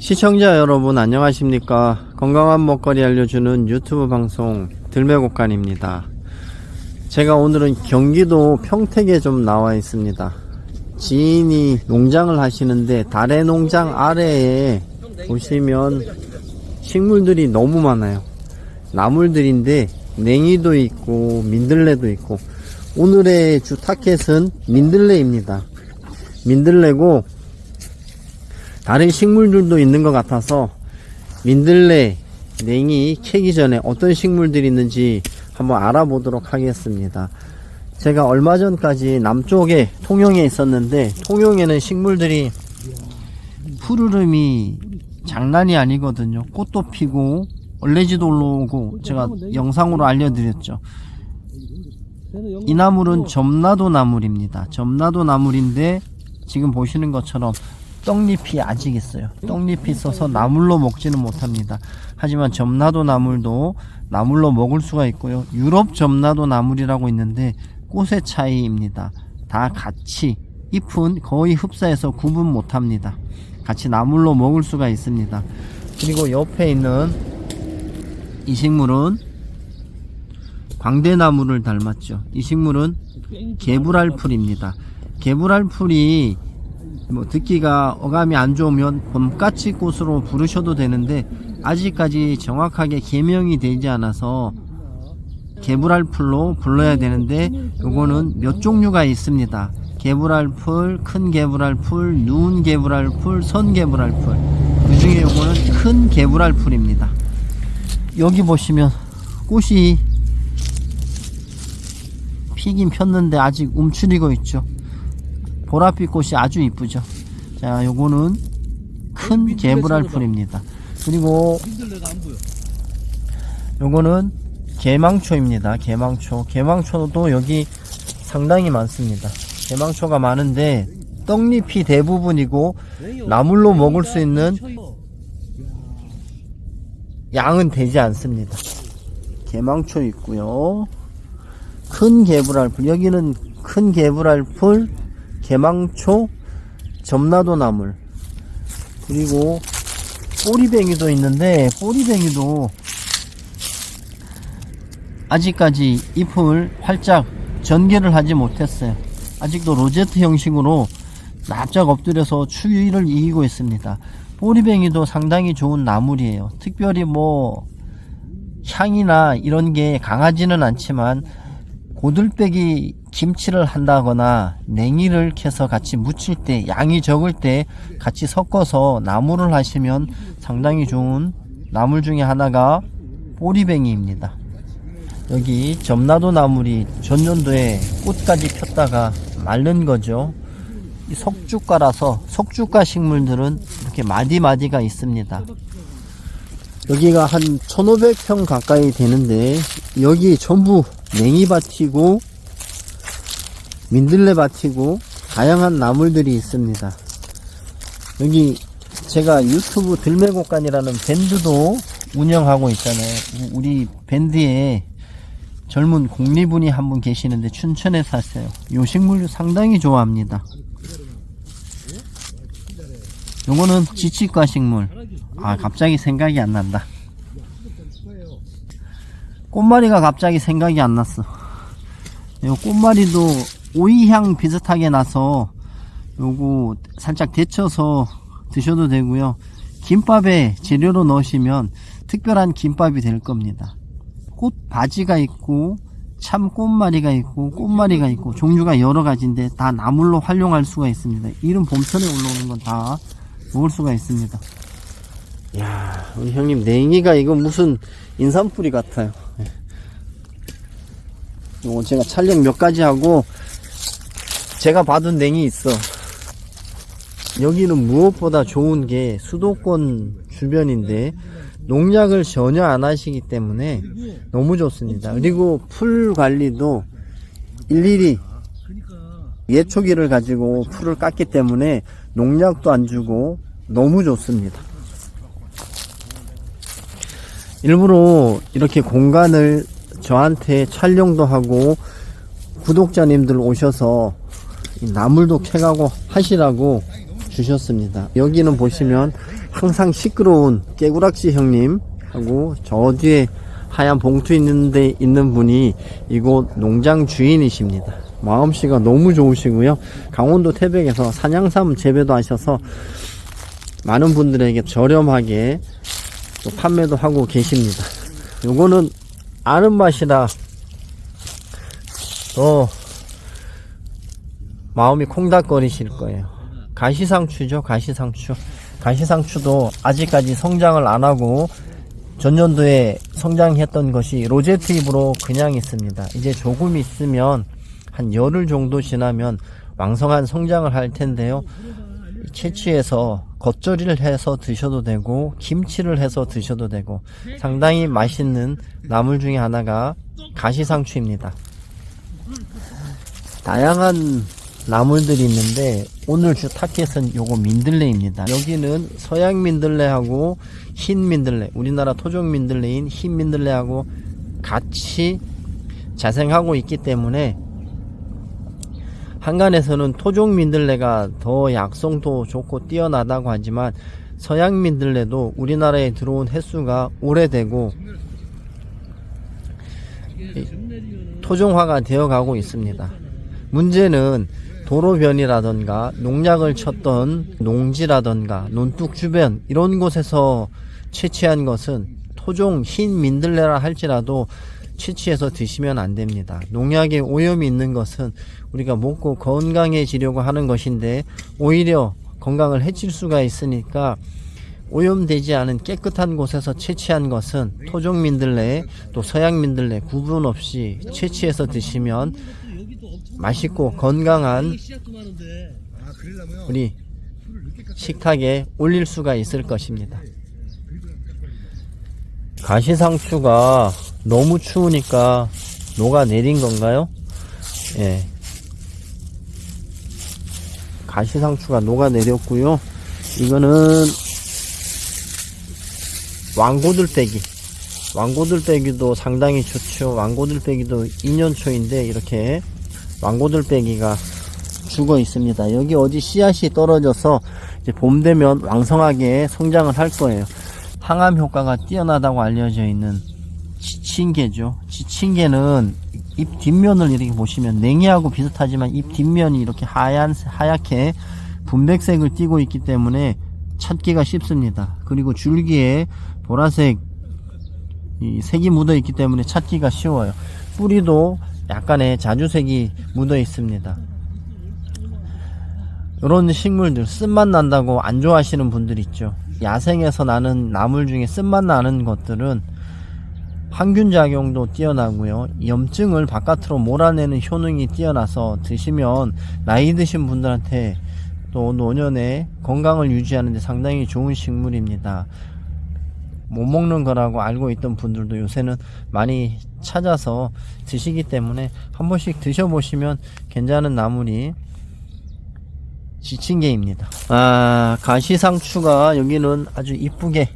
시청자 여러분 안녕하십니까? 건강한 먹거리 알려주는 유튜브 방송 들매곡간입니다. 제가 오늘은 경기도 평택에 좀 나와 있습니다. 지인이 농장을 하시는데 달의 농장 아래에 보시면 식물들이 너무 많아요. 나물들인데 냉이도 있고 민들레도 있고. 오늘의 주 타켓은 민들레입니다. 민들레고 다른 식물들도 있는 것 같아서 민들레, 냉이 캐기 전에 어떤 식물들이 있는지 한번 알아보도록 하겠습니다. 제가 얼마 전까지 남쪽에 통영에 있었는데 통영에는 식물들이 푸르름이 장난이 아니거든요. 꽃도 피고 얼레지도 올라오고 제가 영상으로 알려드렸죠. 이 나물은 점나도 나물입니다. 점나도 나물인데 지금 보시는 것처럼 떡잎이 아직 있어요. 떡잎이 있어서 나물로 먹지는 못합니다. 하지만 점나도 나물도 나물로 먹을 수가 있고요. 유럽 점나도 나물이라고 있는데 꽃의 차이입니다. 다 같이 잎은 거의 흡사해서 구분 못합니다. 같이 나물로 먹을 수가 있습니다. 그리고 옆에 있는 이 식물은 광대나무를 닮았죠. 이 식물은 개불알풀입니다. 개불알풀이 뭐 듣기가 어감이 안 좋으면 봄까치 꽃으로 부르셔도 되는데 아직까지 정확하게 개명이 되지 않아서 개불알풀로 불러야 되는데 요거는 몇 종류가 있습니다. 개불알풀, 큰 개불알풀, 누운 개불알풀, 선 개불알풀. 그 중에 요거는 큰 개불알풀입니다. 여기 보시면 꽃이 피긴 폈는데 아직 움츠리고 있죠. 보랏빛 꽃이 아주 이쁘죠. 자, 요거는 큰 개불알 풀입니다. 그리고 요거는 개망초입니다. 개망초. 개망초도 여기 상당히 많습니다. 개망초가 많은데 떡잎이 대부분이고 나물로 먹을 수 있는 양은 되지 않습니다. 개망초 있고요. 큰 개불알풀. 여기는 큰 개불알풀, 개망초, 점나도 나물. 그리고 꼬리뱅이도 있는데 꼬리뱅이도 아직까지 잎을 활짝 전개를 하지 못했어요. 아직도 로제트 형식으로 납작 엎드려서 추위를 이기고 있습니다. 꼬리뱅이도 상당히 좋은 나물이에요. 특별히 뭐 향이나 이런 게 강하지는 않지만 고들빼기 김치를 한다거나 냉이를 캐서 같이 무칠 때 양이 적을 때 같이 섞어서 나물을 하시면 상당히 좋은 나물 중에 하나가 보리뱅이입니다. 여기 점나도 나물이 전년도에 꽃까지 폈다가 마른 거죠. 이 석주가라서 석주가 식물들은 이렇게 마디마디가 있습니다. 여기가 한 1500평 가까이 되는데 여기 전부 냉이밭이고 민들레밭이고 다양한 나물들이 있습니다. 여기 제가 유튜브 들매곡간이라는 밴드도 운영하고 있잖아요. 우리 밴드에 젊은 공리분이 한 분 계시는데 춘천에 사세요. 요 식물 상당히 좋아합니다. 요거는 지치과 식물. 아 갑자기 생각이 안 난다. 꽃마리가 갑자기 생각이 안 났어. 요 꽃마리도 오이향 비슷하게 나서 요거 살짝 데쳐서 드셔도 되고요. 김밥에 재료로 넣으시면 특별한 김밥이 될 겁니다. 꽃 바지가 있고 참 꽃마리가 있고 꽃마리가 있고 종류가 여러 가지인데 다 나물로 활용할 수가 있습니다. 이런 봄철에 올라오는 건 다 먹을 수가 있습니다. 야, 우리 형님 냉이가 이거 무슨 인삼뿌리 같아요. 요거 제가 촬영 몇 가지 하고 제가 받은 냉이 있어. 여기는 무엇보다 좋은 게 수도권 주변인데 농약을 전혀 안 하시기 때문에 너무 좋습니다. 그리고 풀 관리도 일일이 예초기를 가지고 풀을 깎기 때문에 농약도 안 주고 너무 좋습니다. 일부러 이렇게 공간을 저한테 촬영도 하고 구독자님들 오셔서 이 나물도 캐가고 하시라고 주셨습니다. 여기는 보시면 항상 시끄러운 깨구락지 형님 하고 저 뒤에 하얀 봉투 있는데 있는 분이 이곳 농장 주인이십니다. 마음씨가 너무 좋으시고요. 강원도 태백에서 산양삼 재배도 하셔서 많은 분들에게 저렴하게 또 판매도 하고 계십니다. 요거는 아는 맛이라 더 마음이 콩닥거리실 거예요. 가시상추죠, 가시상추. 가시상추도 아직까지 성장을 안 하고 전년도에 성장했던 것이 로제트 잎으로 그냥 있습니다. 이제 조금 있으면 한 열흘 정도 지나면 왕성한 성장을 할 텐데요. 채취해서 겉절이를 해서 드셔도 되고 김치를 해서 드셔도 되고 상당히 맛있는 나물 중에 하나가 가시상추입니다. 다양한 나물들이 있는데 오늘 주 타켓은 요거 민들레입니다. 여기는 서양 민들레하고 흰 민들레, 우리나라 토종 민들레인 흰 민들레하고 같이 자생하고 있기 때문에 한간에서는 토종 민들레가 더 약성도 좋고 뛰어나다고 하지만 서양 민들레도 우리나라에 들어온 횟수가 오래되고 토종화가 되어 가고 있습니다. 문제는 도로변이라던가 농약을 쳤던 농지라던가 논둑 주변 이런 곳에서 채취한 것은 토종 흰 민들레라 할지라도 채취해서 드시면 안 됩니다. 농약에 오염이 있는 것은 우리가 먹고 건강해지려고 하는 것인데 오히려 건강을 해칠 수가 있으니까 오염되지 않은 깨끗한 곳에서 채취한 것은 토종 민들레 또 서양 민들레 구분 없이 채취해서 드시면 맛있고 건강한 우리 식탁에 올릴 수가 있을 것입니다. 가시상추가 너무 추우니까 녹아 내린 건가요? 예. 가시상추가 녹아 내렸고요. 이거는 왕고들빼기. 왕고들빼기도 상당히 좋죠. 왕고들빼기도 2년 초인데 이렇게 왕고들빼기가 죽어 있습니다. 여기 어디 씨앗이 떨어져서 봄 되면 왕성하게 성장을 할 거예요. 항암 효과가 뛰어나다고 알려져 있는 지친개죠. 지친개는 잎 뒷면을 이렇게 보시면 냉이하고 비슷하지만 잎 뒷면이 이렇게 하얀 하얗게 분백색을 띠고 있기 때문에 찾기가 쉽습니다. 그리고 줄기에 보라색 이 색이 묻어 있기 때문에 찾기가 쉬워요. 뿌리도 약간의 자주색이 묻어 있습니다. 이런 식물들 쓴맛 난다고 안 좋아하시는 분들 있죠. 야생에서 나는 나물 중에 쓴맛 나는 것들은 항균 작용도 뛰어나고요. 염증을 바깥으로 몰아내는 효능이 뛰어나서 드시면 나이 드신 분들한테 또 노년에 건강을 유지하는 데 상당히 좋은 식물입니다. 못 먹는 거라고 알고 있던 분들도 요새는 많이 찾아서 드시기 때문에 한 번씩 드셔보시면 괜찮은 나물이 지친개입니다. 아, 가시상추가 여기는 아주 이쁘게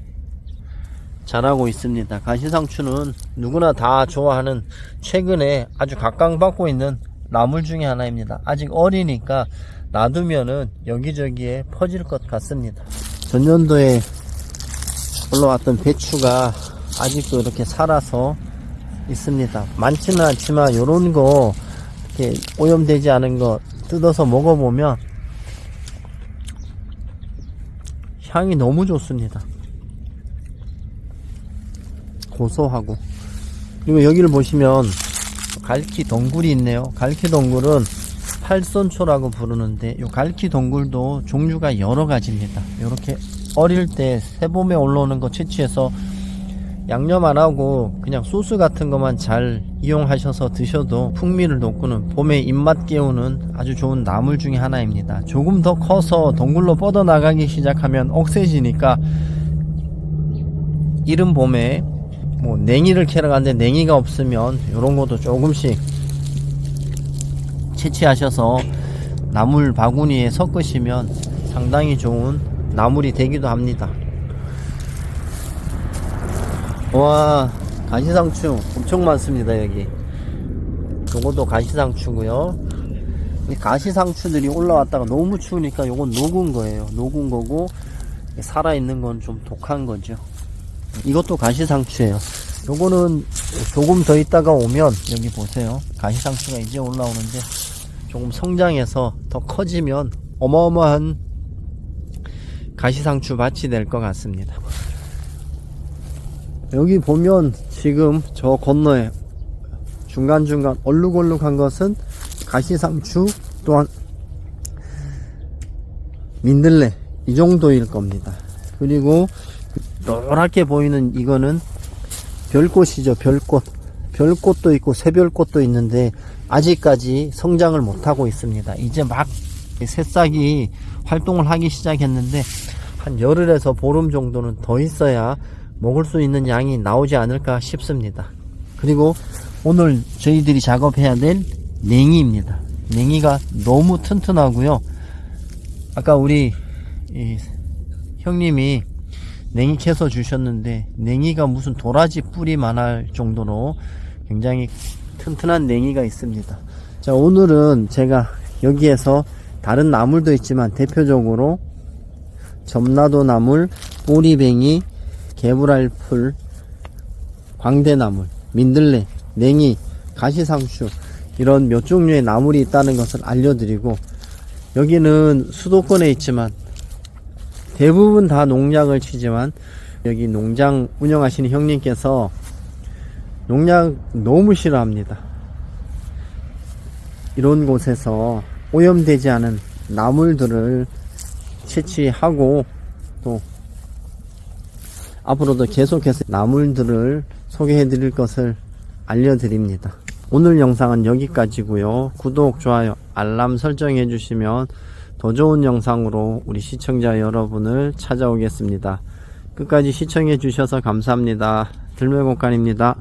자라고 있습니다. 가시상추는 누구나 다 좋아하는 최근에 아주 각광받고 있는 나물 중에 하나입니다. 아직 어리니까 놔두면은 여기저기에 퍼질 것 같습니다. 전년도에 올라왔던 배추가 아직도 이렇게 살아서 있습니다. 많지는 않지만 요런 거 이렇게 오염되지 않은 거 뜯어서 먹어보면 향이 너무 좋습니다. 고소하고 그리고 여기를 보시면 갈키 덩굴이 있네요. 갈키 덩굴은 팔선초라고 부르는데 이 갈키 덩굴도 종류가 여러 가지입니다. 이렇게 어릴 때 새봄에 올라오는 거 채취해서 양념 안 하고 그냥 소스 같은 것만 잘 이용하셔서 드셔도 풍미를 돋구는 봄에 입맛 깨우는 아주 좋은 나물 중에 하나입니다. 조금 더 커서 동굴로 뻗어나가기 시작하면 억세지니까 이른 봄에 뭐 냉이를 캐러 가는데 냉이가 없으면 이런 것도 조금씩 채취하셔서 나물 바구니에 섞으시면 상당히 좋은 나물이 되기도 합니다. 와 가시상추 엄청 많습니다 여기 요것도 가시상추고요 이 가시상추들이 올라왔다가 너무 추우니까 요건 녹은 거예요. 녹은 거고 살아있는 건 좀 독한 거죠. 이것도 가시상추예요. 요거는 조금 더 있다가 오면 여기 보세요. 가시상추가 이제 올라오는데 조금 성장해서 더 커지면 어마어마한 가시상추 밭이 될 것 같습니다. 여기 보면 지금 저 건너에 중간중간 얼룩얼룩한 것은 가시상추 또한 민들레 이 정도일 겁니다. 그리고 노랗게 보이는 이거는 별꽃이죠. 별꽃. 별꽃도 있고 새별꽃도 있는데 아직까지 성장을 못하고 있습니다. 이제 막 새싹이 활동을 하기 시작했는데 한 열흘에서 보름 정도는 더 있어야 먹을 수 있는 양이 나오지 않을까 싶습니다. 그리고 오늘 저희들이 작업해야 될 냉이입니다. 냉이가 너무 튼튼하고요. 아까 우리 이 형님이 냉이 캐서 주셨는데 냉이가 무슨 도라지 뿌리만 할 정도로 굉장히 튼튼한 냉이가 있습니다. 자 오늘은 제가 여기에서 다른 나물도 있지만 대표적으로 점나도 나물, 꼬리뱅이, 개불알풀, 광대나물, 민들레, 냉이, 가시상추 이런 몇 종류의 나물이 있다는 것을 알려드리고 여기는 수도권에 있지만 대부분 다 농약을 치지만 여기 농장 운영하시는 형님께서 농약 너무 싫어합니다. 이런 곳에서 오염되지 않은 나물들을 채취하고 또 앞으로도 계속해서 나물들을 소개해 드릴 것을 알려드립니다. 오늘 영상은 여기까지고요. 구독, 좋아요, 알람 설정해 주시면 더 좋은 영상으로 우리 시청자 여러분을 찾아오겠습니다. 끝까지 시청해 주셔서 감사합니다. 들매곡간입니다.